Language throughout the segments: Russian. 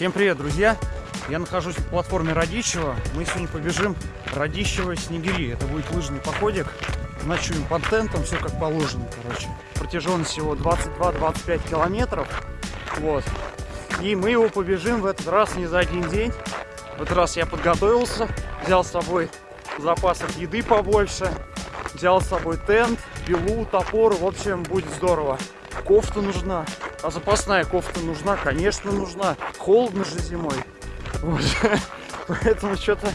Всем привет, друзья! Я нахожусь на платформе Радищева. Мы сегодня побежим Радищево Снегири. Это будет лыжный походик. Ночуем под тентом, все как положено, короче. Протяженность всего 22-25 километров. Вот. И мы его побежим в этот раз не за один день. В этот раз я подготовился, взял с собой запасов еды побольше, взял с собой тент, пилу, топор. В общем, будет здорово. Кофта нужна. А запасная кофта нужна? Конечно, нужна. Холодно же зимой. Вот. Поэтому что-то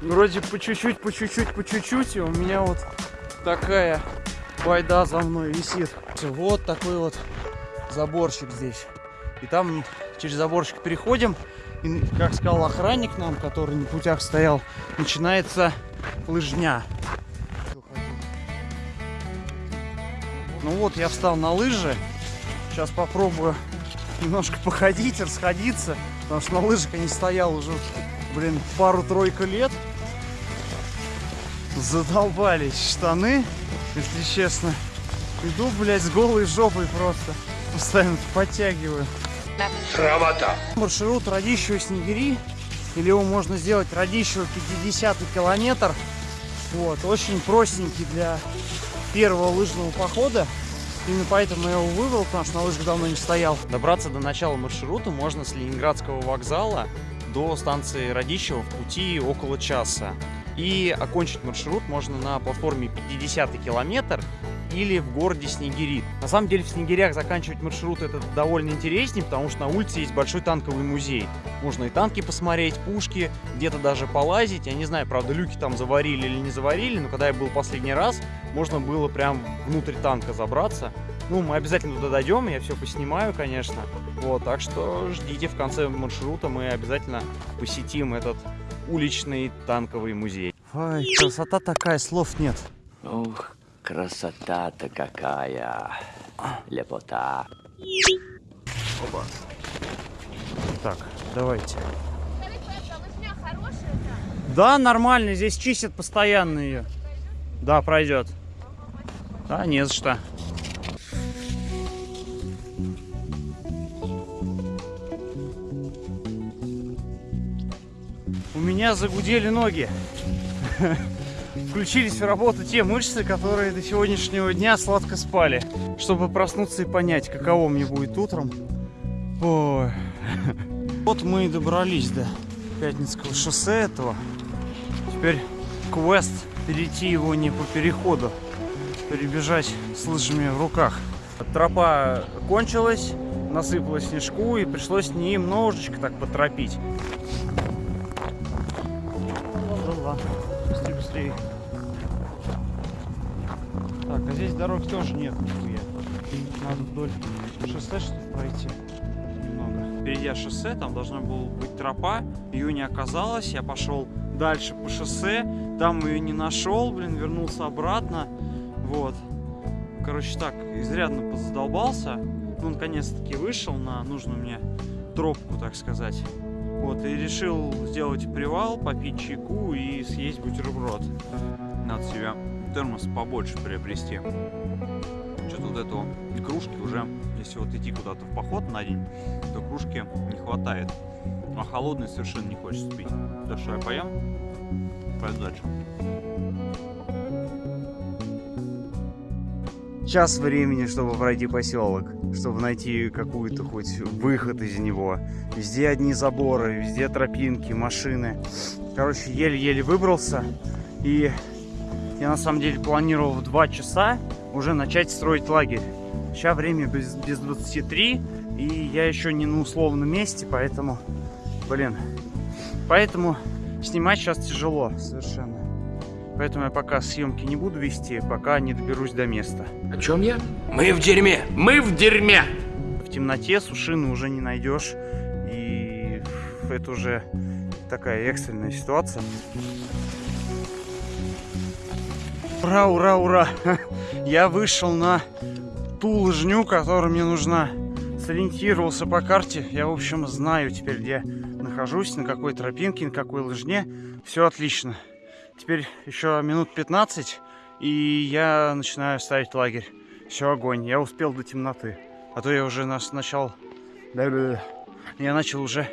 вроде по чуть-чуть, по чуть-чуть, по чуть-чуть. И у меня вот такая байда за мной висит. Вот такой вот заборчик здесь. И там через заборчик переходим. И, как сказал охранник нам, который на путях стоял, начинается лыжня. Ну вот, я встал на лыжи. Сейчас попробую немножко походить, расходиться. Потому что на лыжах я не стоял уже, блин, пару-тройку лет. Задолбались штаны, если честно. Иду, блядь, с голой жопой просто. Постоянно подтягиваю. Срамота. Маршрут Радищево-Снегири. Или его можно сделать Радищево 50 километр. Вот, очень простенький для первого лыжного похода. Именно поэтому я его выбрал, потому что на лыжах давно не стоял. Добраться до начала маршрута можно с Ленинградского вокзала до станции Радищево в пути около часа. И окончить маршрут можно на платформе 50 километр или в городе Снегири. На самом деле в Снегирях заканчивать маршрут это довольно интереснее, потому что на улице есть большой танковый музей. Можно и танки посмотреть, пушки, где-то даже полазить. Я не знаю, правда, люки там заварили или не заварили, но когда я был последний раз, можно было прям внутрь танка забраться. Ну, мы обязательно туда дойдем, я все поснимаю, конечно. Вот, так что ждите в конце маршрута, мы обязательно посетим этот уличный танковый музей. Ой, красота такая, слов нет. Ух, красота-то какая. Лепота. Оба. Так, давайте. Да, нормально, здесь чистят постоянно ее. Да, пройдет. Да, не за что. У меня загудели ноги. Включились в работу те мышцы, которые до сегодняшнего дня сладко спали. Чтобы проснуться и понять, каково мне будет утром. Ой. Вот мы и добрались до Пятницкого шоссе этого. Теперь квест перейти его не по переходу, перебежать с лыжами в руках. Тропа кончилась, насыпала снежку и пришлось немножечко так поторопить. Так, а здесь дороги тоже нет нихуя. Надо вдоль шоссе что ли пройти немного. Впереди шоссе, там должна была быть тропа, ее не оказалось, я пошел дальше по шоссе, там ее не нашел, блин, вернулся обратно, вот. Короче, так, изрядно позадолбался, ну, наконец-таки вышел на нужную мне тропку, так сказать. Вот, и решил сделать привал, попить чайку и съесть бутерброд. Надо себе термос побольше приобрести. Что-то вот этого кружки уже, если вот идти куда-то в поход на день, то кружки не хватает. А холодный совершенно не хочется пить. Так что я поем, пойду дальше. Час времени, чтобы пройти поселок, чтобы найти какую-то хоть выход из него. Везде одни заборы, везде тропинки, машины. Короче, еле-еле выбрался. И я на самом деле планировал в 2 часа уже начать строить лагерь. Сейчас время без, без 23, и я еще не на условном месте, поэтому, блин, поэтому снимать сейчас тяжело совершенно. Поэтому я пока съемки не буду вести, пока не доберусь до места. О чем я? Мы в дерьме! Мы в дерьме! В темноте сушины уже не найдешь, и это уже такая экстренная ситуация. Ура, ура, ура! Я вышел на ту лыжню, которая мне нужна. Сориентировался по карте. Я, в общем, знаю теперь, где нахожусь, на какой тропинке, на какой лыжне. Все отлично. Теперь еще минут 15, и я начинаю ставить лагерь. Все, огонь. Я успел до темноты. А то я уже нас начал я начал уже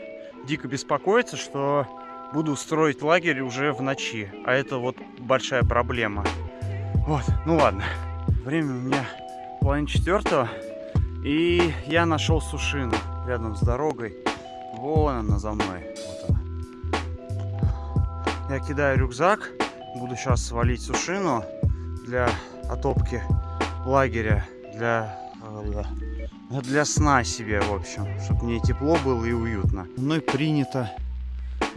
дико беспокоиться, что буду строить лагерь уже в ночи. А это вот большая проблема. Вот, ну ладно. Время у меня половина четвертого. И я нашел сушину рядом с дорогой. Вон она за мной. Вот она. Я кидаю рюкзак. Буду сейчас свалить сушину для отопки лагеря. Для, э, для сна себе, в общем. Чтобы мне тепло было и уютно. Мной принято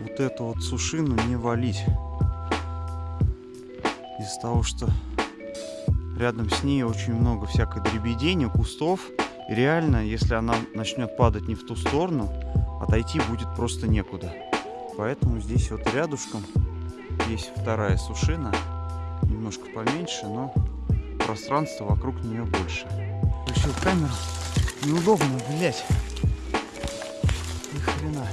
вот эту вот сушину не валить. Из-за того, что рядом с ней очень много всякой дребедени, кустов. И реально, если она начнет падать не в ту сторону, отойти будет просто некуда. Поэтому здесь вот рядышком есть вторая сушина. Немножко поменьше, но пространство вокруг нее больше. Включил камеру. Неудобно, блять. Ни хрена.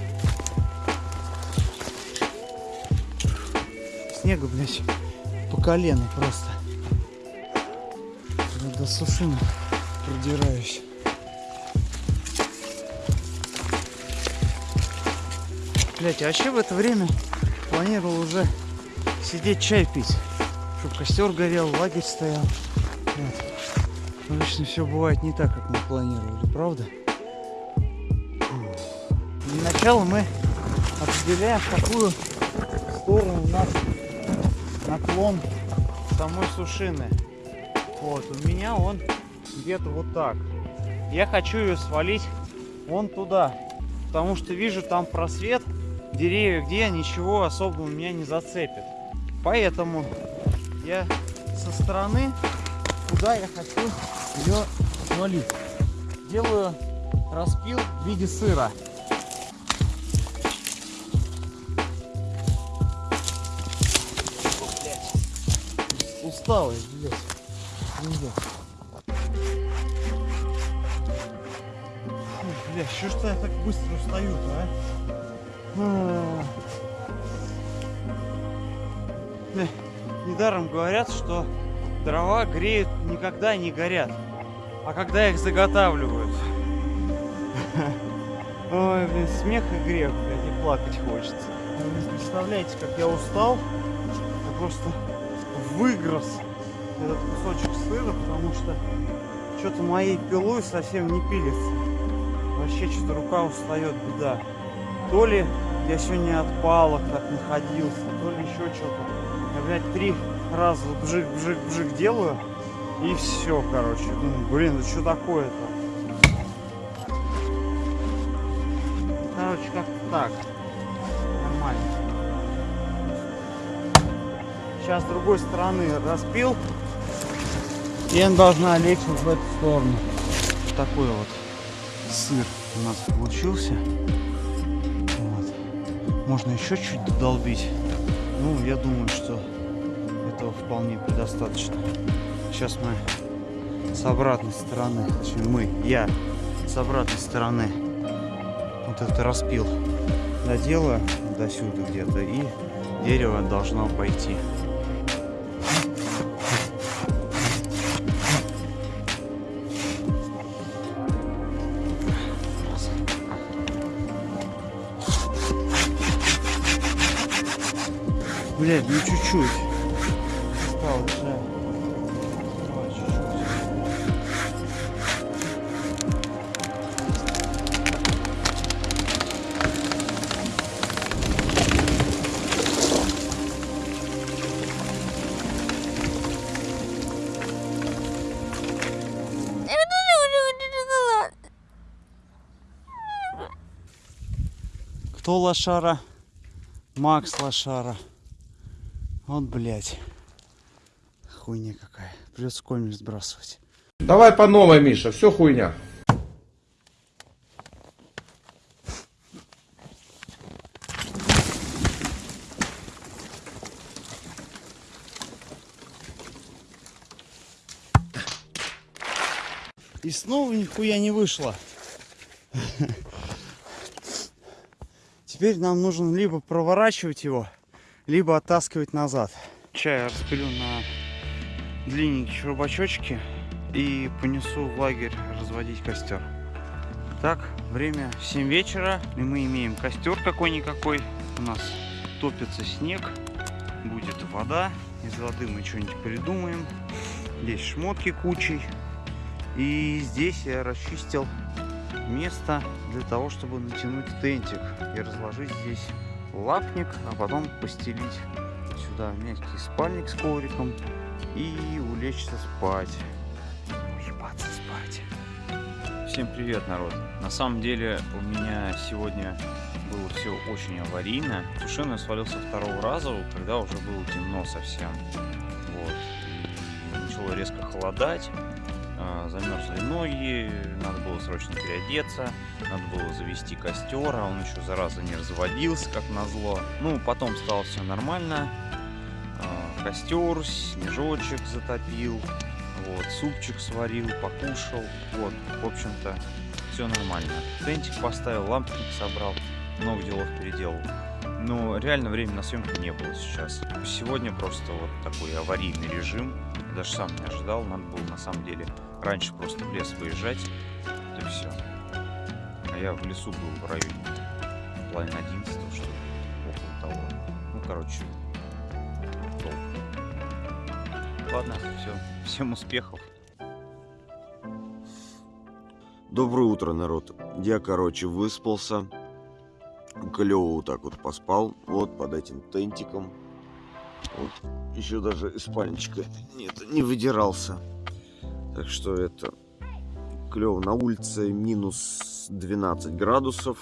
Снега, блядь, по колено просто. До сушины продираюсь. Блять, а вообще в это время планировал уже сидеть чай пить. Чтобы костер горел, лагерь стоял. Вот. Обычно все бывает не так, как мы планировали, правда? Для начала мы определяем, в какую сторону у нас наклон самой сушины. Вот, у меня он где-то вот так. Я хочу ее свалить вон туда, потому что вижу там просвет, деревья, где ничего особо у меня не зацепит. Поэтому я со стороны, куда я хочу ее свалить, делаю распил в виде сыра. усталый, блядь. Блядь. Бля, что ж я так быстро устаю-то, а? а? Бля, недаром говорят, что дрова греют никогда не горят, а когда их заготавливают. Ой, блин, смех и грех, блядь, и плакать хочется. Вы представляете, как я устал. Я просто выгрыз этот кусочек сыра, потому что что-то моей пилой совсем не пилится. Вообще что-то рука устает, беда. То ли я сегодня от палок так находился, то ли еще что-то. Я, блядь, три раза бжик-бжик-бжик делаю, и все, короче. Думаю, блин, ну что такое-то? Короче, как так. Нормально. Сейчас с другой стороны распил. Он должна лечь вот в эту сторону. Такой вот сыр у нас получился. Вот. Можно еще чуть додолбить. Ну, я думаю, что этого вполне предостаточно. Сейчас мы с обратной стороны, точнее мы, я с обратной стороны вот это распил доделаю до сюда где-то и дерево должно пойти. Блядь, ну чуть-чуть. Осталось, да. Кто лошара? Макс лошара. Вот, блядь. Хуйня какая. Придется комель сбрасывать. Давай по новой, Миша, все хуйня. И снова нихуя не вышло. Теперь нам нужно либо проворачивать его, либо оттаскивать назад. Чай распилю на длинненькие рубачочки и понесу в лагерь разводить костер. Так, время 7 вечера, и мы имеем костер какой-никакой. У нас топится снег, будет вода. Из воды мы что-нибудь придумаем. Здесь шмотки кучей. И здесь я расчистил место для того, чтобы натянуть тентик и разложить здесь лапник, а потом постелить сюда мягкий спальник с ковриком и улечься спать. Уебаться спать. Всем привет, народ. На самом деле у меня сегодня было все очень аварийно. Сушеный я свалился второго раза, когда уже было темно совсем. Вот. И начало резко холодать. А, Замерзли ноги, надо было срочно переодеться, надо было завести костер, а он еще зараза не разводился, как назло. Ну, потом стало все нормально. А, Костер, снежочек затопил, вот, супчик сварил, покушал, вот, в общем-то, все нормально. Тентик поставил, лампник собрал, много делов переделал. Но реально времени на съемку не было сейчас. Сегодня просто вот такой аварийный режим. Даже сам не ожидал. Надо было на самом деле раньше просто в лес выезжать. Вот и все. А я в лесу был в районе половины 11 что ли, около того. Ну, короче, долго. Ладно, все. Всем успехов. Доброе утро, народ. Я, короче, выспался. Клево вот так вот поспал. Вот под этим тентиком. Вот. Еще даже из спальничка нет, не выдирался. Так что это клево. На улице минус 12 градусов.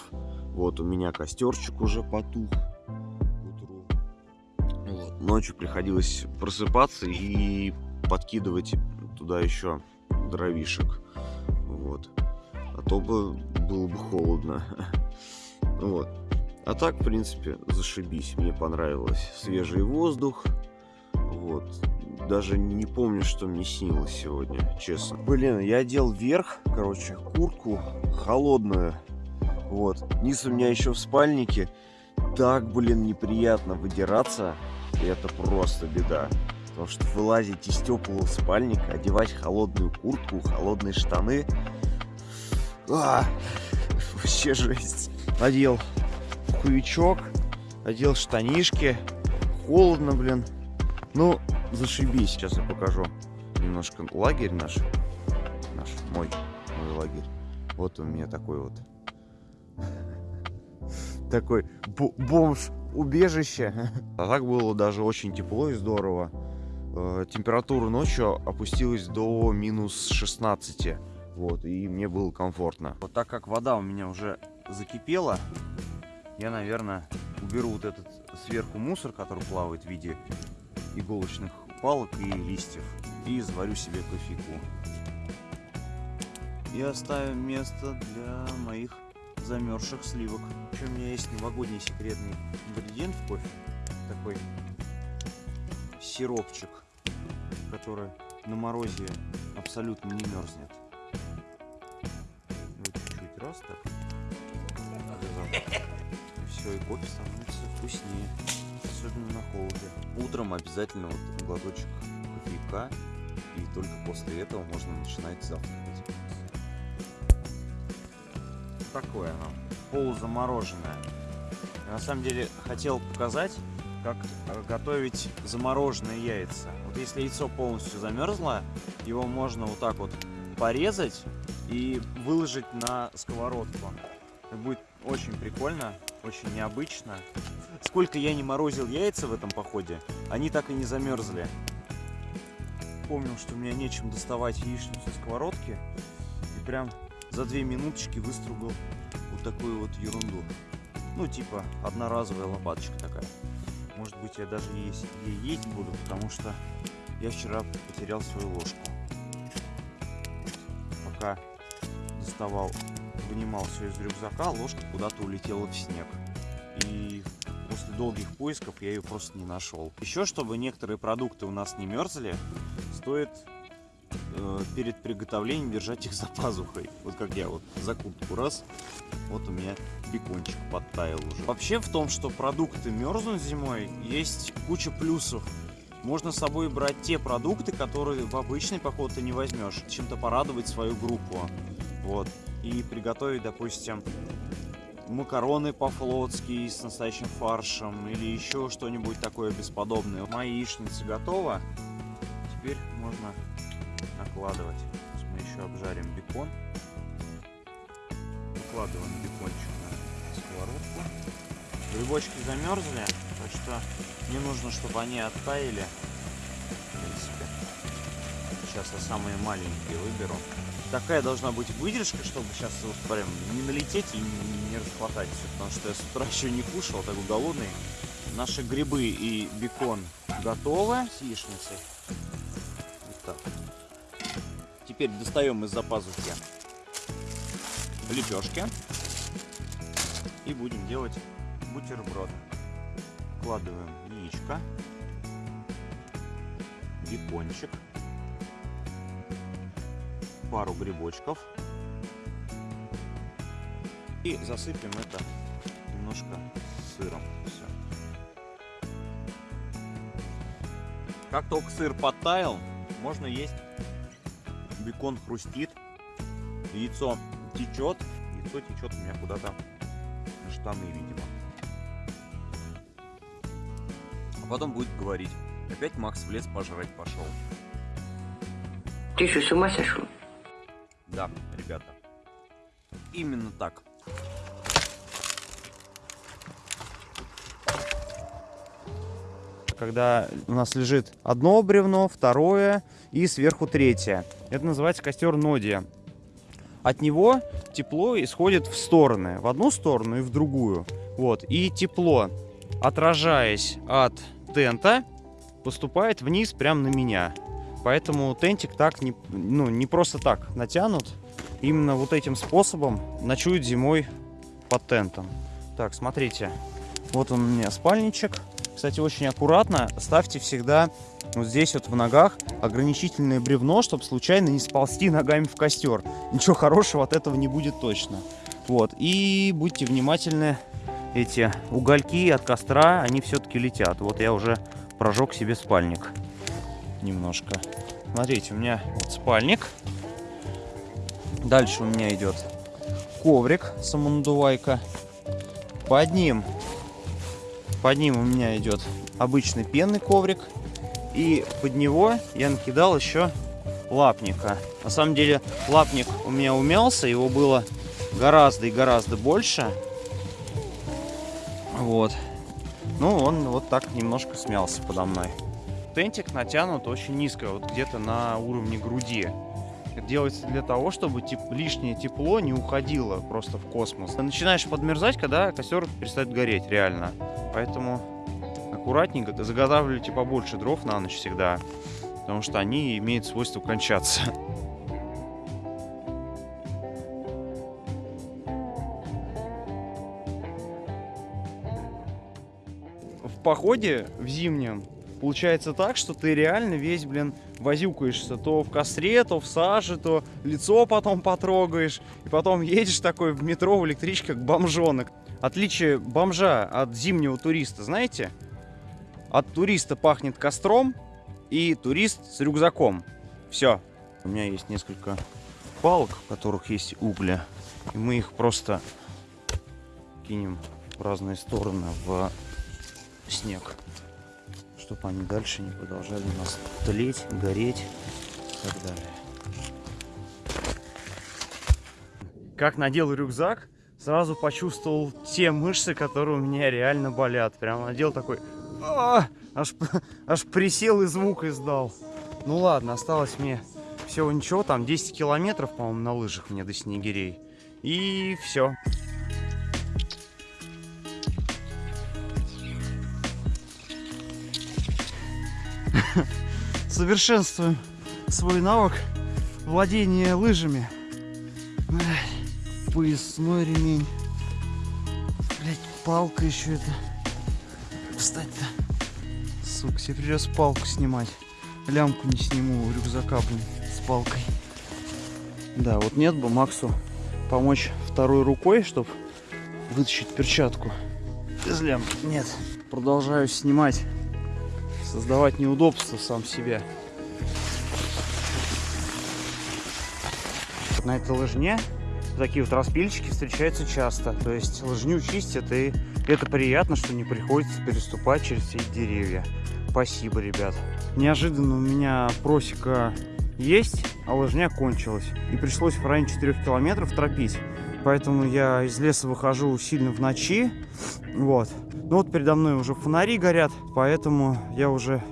Вот у меня костерчик уже потух. Вот. Ночью приходилось просыпаться и подкидывать туда еще дровишек. Вот. А то бы было бы холодно. Вот. А так, в принципе, зашибись. Мне понравилось. Свежий воздух. Вот. Даже не помню, что мне снилось сегодня, честно. Блин, я одел вверх, короче, куртку холодную. Вот. Низ у меня еще в спальнике. Так, блин, неприятно выдираться. И это просто беда. Потому что вылазить из теплого спальника, одевать холодную куртку, холодные штаны. А, вообще жесть. Одел хуячок, одел штанишки. Холодно, блин. Ну, зашибись. Сейчас я покажу немножко лагерь наш. Наш, мой, мой лагерь. Вот у меня такой вот. Такой бо- бомж-убежище. А так было даже очень тепло и здорово. Э, Температура ночью опустилась до минус 16. Вот, и мне было комфортно. Вот так как вода у меня уже закипела, я, наверное, уберу вот этот сверху мусор, который плавает в виде иголочных палок и листьев, и заварю себе кофейку. И оставим место для моих замерзших сливок. Еще у меня есть новогодний секретный ингредиент в кофе. Такой сиропчик, который на морозе абсолютно не мерзнет. Вот чуть-чуть раз так. И все, и кофе становится вкуснее. Особенно на холоде. Утром обязательно вот глоточек кофейка. И только после этого можно начинать завтракать. Такое оно. Полузамороженное. Я на самом деле хотел показать, как э, готовить замороженные яйца. Вот если яйцо полностью замерзло, его можно вот так вот порезать и выложить на сковородку. Это будет очень прикольно, очень необычно. Сколько я не морозил яйца в этом походе, они так и не замерзли. Помнил, что у меня нечем доставать яичницу с сковородки. И прям за две минуточки выстругал вот такую вот ерунду. Ну, типа, одноразовая лопаточка такая. Может быть, я даже есть, ей есть буду, потому что я вчера потерял свою ложку. Пока доставал, вынимал все из рюкзака, ложка куда-то улетела в снег. И после долгих поисков я ее просто не нашел. Еще, чтобы некоторые продукты у нас не мерзли, стоит э, перед приготовлением держать их за пазухой. Вот как я вот за куртку раз, вот у меня бекончик подтаял уже. Вообще в том, что продукты мерзнут зимой, есть куча плюсов. Можно с собой брать те продукты, которые в обычный поход ты не возьмешь. Чем-то порадовать свою группу. Вот. И приготовить, допустим, макароны по-флотски с настоящим фаршем или еще что-нибудь такое бесподобное. Моя яичница готова. Теперь можно накладывать. Сейчас мы еще обжарим бекон. Выкладываем бекончик на сковородку. Грибочки замерзли, так что мне нужно, чтобы они оттаяли. Сейчас я самые маленькие выберу. Такая должна быть выдержка, чтобы сейчас вот прям не налететь и не, не расхватать все, потому что я с утра еще не кушал, такой голодный. Наши грибы и бекон готовы с яичницей. Вот так. Теперь достаем из-за пазухи лепешки и будем делать бутерброд. Вкладываем яичко, бекончик, пару грибочков и засыпем это немножко сыром. Все. Как только сыр подтаял, можно есть. Бекон хрустит, яйцо течет. Яйцо течет у меня куда-то на штаны, видимо. А потом будет говорить. Опять Макс в лес пожрать пошел. Ты что, с ума сошел? Да, ребята. Именно так. Когда у нас лежит одно бревно, второе и сверху третье. Это называется костер Нодия. От него тепло исходит в стороны, в одну сторону и в другую. Вот. И тепло, отражаясь от тента, поступает вниз прямо на меня. Поэтому тентик так не, ну, не просто так натянут. Именно вот этим способом ночуют зимой под тентом. Так, смотрите. Вот он у меня спальничек. Кстати, очень аккуратно ставьте всегда вот здесь вот в ногах ограничительное бревно, чтобы случайно не сползти ногами в костер. Ничего хорошего от этого не будет точно. Вот. И будьте внимательны, эти угольки от костра, они все-таки летят. Вот я уже прожег себе спальник немножко. Смотрите, у меня вот спальник. Дальше у меня идет коврик самонадувайка. Под ним, под ним у меня идет обычный пенный коврик. И под него я накидал еще лапника. На самом деле лапник у меня умялся, его было гораздо и гораздо больше. Вот. Ну, он вот так немножко смялся подо мной. Тентик натянут очень низко, вот где-то на уровне груди. Делается для того, чтобы теп лишнее тепло не уходило просто в космос. Начинаешь подмерзать, когда костер перестает гореть, реально. Поэтому аккуратненько заготавливайте побольше дров на ночь всегда, потому что они имеют свойство кончаться. В походе в зимнем получается так, что ты реально весь, блин, возюкаешься то в костре, то в саже, то лицо потом потрогаешь, и потом едешь такой в метро, в электричке, как бомжонок. Отличие бомжа от зимнего туриста, знаете? От туриста пахнет костром, и турист с рюкзаком. Все. У меня есть несколько палок, в которых есть угли, и мы их просто кинем в разные стороны в снег чтобы они дальше не продолжали у нас тлеть, гореть и так далее. Как надел рюкзак, сразу почувствовал те мышцы, которые у меня реально болят. Прям надел такой... А, аж, аж присел и звук издал. Ну ладно, осталось мне всего ничего, там 10 километров, по-моему, на лыжах мне до Снегирей. И все. Совершенствуем свой навык владения лыжами. Поясной ремень. Блять, палка еще это. Встать-то. Сука, себе придется палку снимать. Лямку не сниму рюкзака, блин, с палкой. Да, вот нет бы Максу помочь второй рукой, чтобы вытащить перчатку. Без лямки. Нет. Продолжаю снимать создавать неудобства сам себе. На этой лыжне такие вот распильчики встречаются часто. То есть лыжню чистят, и это приятно, что не приходится переступать через все деревья. Спасибо, ребят. Неожиданно у меня просека есть, а лыжня кончилась. И пришлось в районе 4 километров тропить. Поэтому я из леса выхожу сильно в ночи. Вот. Ну вот передо мной уже фонари горят, поэтому я уже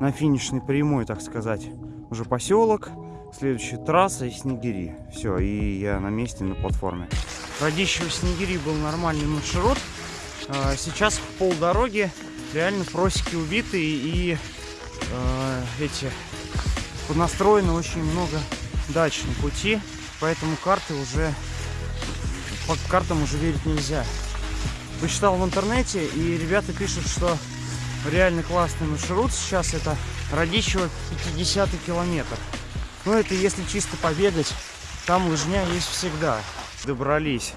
на финишной прямой, так сказать. Уже поселок, следующая трасса и Снегири. Все, и я на месте на платформе. Радищево Снегири был нормальный маршрут. А, сейчас в полдороги реально просеки убиты и э, эти поднастроено очень много дачных пути, поэтому карты уже по картам уже верить нельзя. Почитал в интернете, и ребята пишут, что реально классный маршрут сейчас это Радищево 50 километр. Ну это если чисто побегать, там лыжня есть всегда. Добрались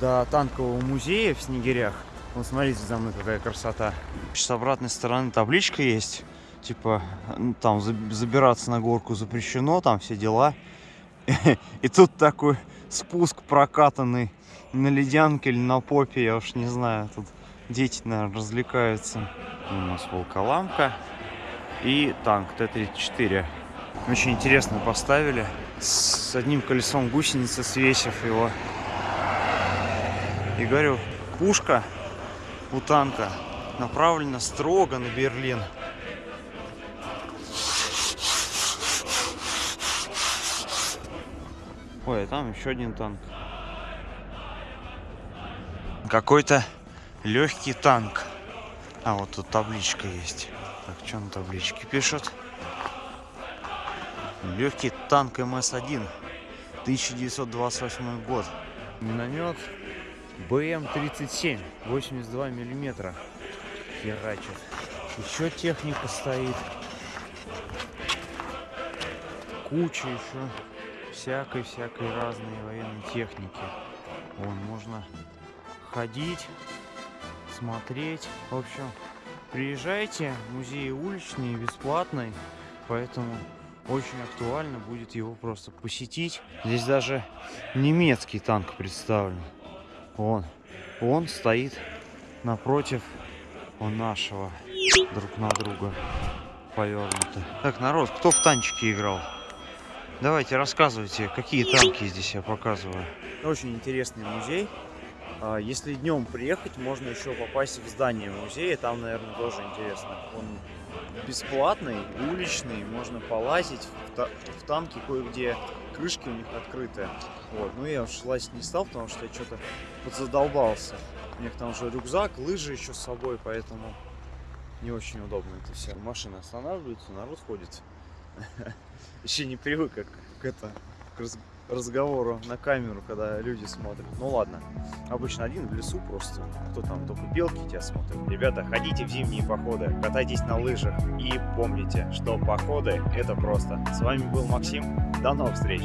до танкового музея в Снегирях. Вот смотрите за мной какая красота. С обратной стороны табличка есть. Типа, ну, там забираться на горку запрещено, там все дела. И тут такой спуск прокатанный на ледянке или на попе, я уж не знаю. Тут дети, наверное, развлекаются. У нас волколамка и танк Т-34. Очень интересно поставили. С одним колесом гусеницы, свесив его. И говорю, пушка у танка направлена строго на Берлин. Ой, а там еще один танк. Какой-то легкий танк. А вот тут табличка есть. Так, что на табличке пишут? Легкий танк МС-1. 1928 год. Миномет БМ-37. 82 миллиметра. Херачит. Еще техника стоит. Куча еще всякой-всякой разной военной техники. Вон, можно ходить, смотреть. В общем, приезжайте, музей уличный, бесплатный, поэтому очень актуально будет его просто посетить. Здесь даже немецкий танк представлен. Вон, он стоит напротив у нашего друг на друга повернуто. Так, народ, кто в танчики играл? Давайте рассказывайте, какие танки здесь я показываю. Очень интересный музей. А, если днем приехать, можно еще попасть в здание музея. Там, наверное, тоже интересно. Он бесплатный, уличный, можно полазить. В, танке кое-где крышки у них открыты. Вот. Ну, я уж лазить не стал, потому что я что-то подзадолбался. У них там уже рюкзак, лыжи еще с собой, поэтому не очень удобно это все. Машины останавливаются, народ ходит. Еще не привык к, к, это, разговору на камеру, когда люди смотрят. Ну ладно, обычно один в лесу просто, кто там, только белки тебя смотрят. Ребята, ходите в зимние походы, катайтесь на лыжах и помните, что походы это просто. С вами был Максим, до новых встреч!